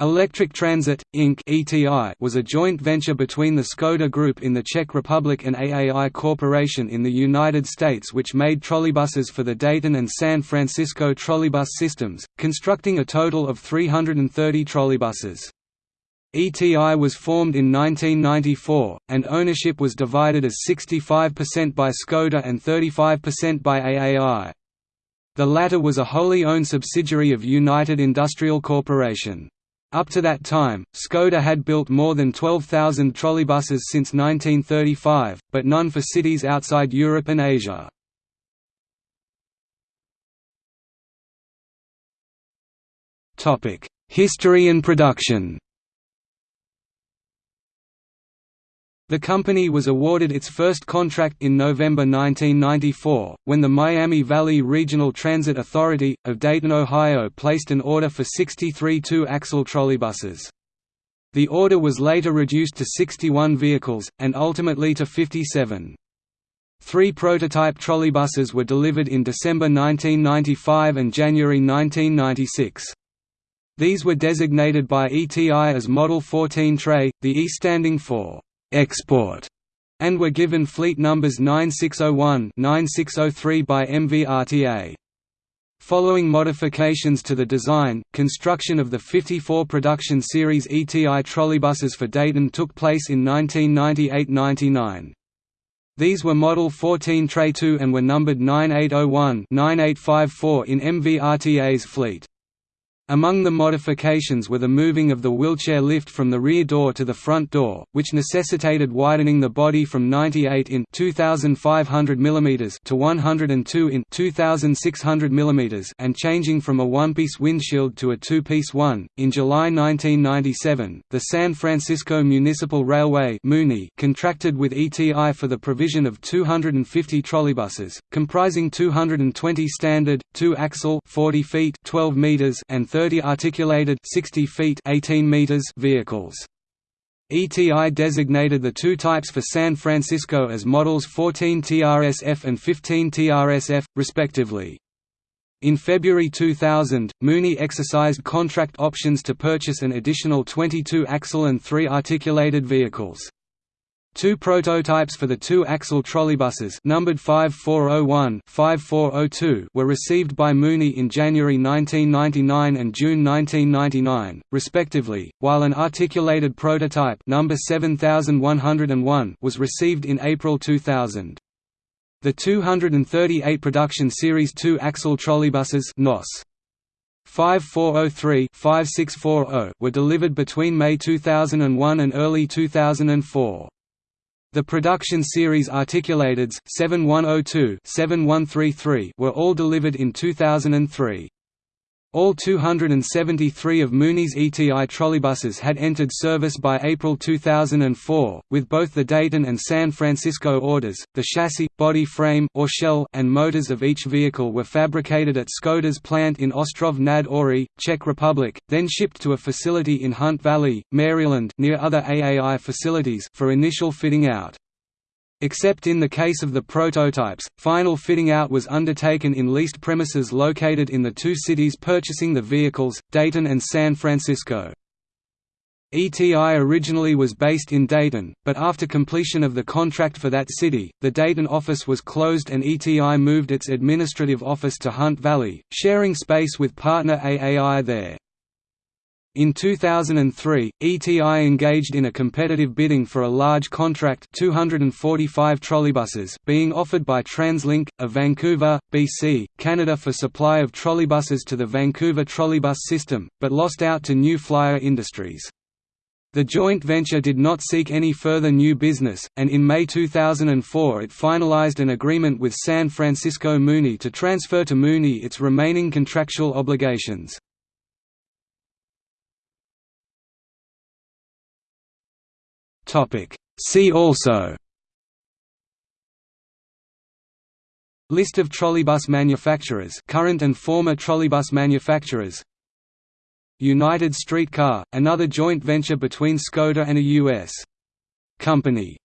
Electric Transit, Inc. Was a joint venture between the Škoda Group in the Czech Republic and AAI Corporation in the United States which made trolleybuses for the Dayton and San Francisco trolleybus systems, constructing a total of 330 trolleybuses. ETI was formed in 1994, and ownership was divided as 65% by Škoda and 35% by AAI. The latter was a wholly owned subsidiary of United Industrial Corporation. Up to that time, Škoda had built more than 12,000 trolleybuses since 1935, but none for cities outside Europe and Asia. History and production The company was awarded its first contract in November 1994, when the Miami Valley Regional Transit Authority, of Dayton, Ohio placed an order for 63 two-axle trolleybuses. The order was later reduced to 61 vehicles, and ultimately to 57. Three prototype trolleybuses were delivered in December 1995 and January 1996. These were designated by ETI as Model 14 Tray, the E standing for export and were given fleet numbers 9601-9603 by MVRTA. Following modifications to the design, construction of the 54 production series ETI trolleybuses for Dayton took place in 1998–99. These were Model 14 Tray 2 and were numbered 9801-9854 in MVRTA's fleet. Among the modifications were the moving of the wheelchair lift from the rear door to the front door, which necessitated widening the body from 98 in 2500 mm to 102 in 2600 mm and changing from a one-piece windshield to a two-piece one. In July 1997, the San Francisco Municipal Railway contracted with ETI for the provision of 250 trolleybuses, comprising 220 standard, two-axle 40 feet 12 meters and 30 articulated 60 feet 18 meters vehicles. ETI designated the two types for San Francisco as models 14 TRSF and 15 TRSF, respectively. In February 2000, Muni exercised contract options to purchase an additional 22 axle and 3 articulated vehicles. Two prototypes for the two-axle trolleybuses numbered 5401-5402 were received by Muni in January 1999 and June 1999, respectively, while an articulated prototype number 7101 was received in April 2000. The 238 production Series 2-axle trolleybuses NOS 5403-5640 were delivered between May 2001 and early 2004. The production series articulateds 7102 7133 were all delivered in 2003. All 273 of Muni's ETI trolleybuses had entered service by April 2004, with both the Dayton and San Francisco orders. The chassis, body frame or shell and motors of each vehicle were fabricated at Škoda's plant in Ostrov nad Ohří, Czech Republic, then shipped to a facility in Hunt Valley, Maryland, near other AAI facilities for initial fitting out. Except in the case of the prototypes, final fitting out was undertaken in leased premises located in the two cities purchasing the vehicles, Dayton and San Francisco. ETI originally was based in Dayton, but after completion of the contract for that city, the Dayton office was closed and ETI moved its administrative office to Hunt Valley, sharing space with partner AAI there. In 2003, ETI engaged in a competitive bidding for a large contract 245 trolleybuses being offered by TransLink, of Vancouver, BC, Canada for supply of trolleybuses to the Vancouver trolleybus system, but lost out to New Flyer Industries. The joint venture did not seek any further new business, and in May 2004 it finalized an agreement with San Francisco Muni to transfer to Muni its remaining contractual obligations. Topic. See also List of trolleybus manufacturers current and former trolleybus manufacturers United Streetcar, another joint venture between Škoda and a U.S. company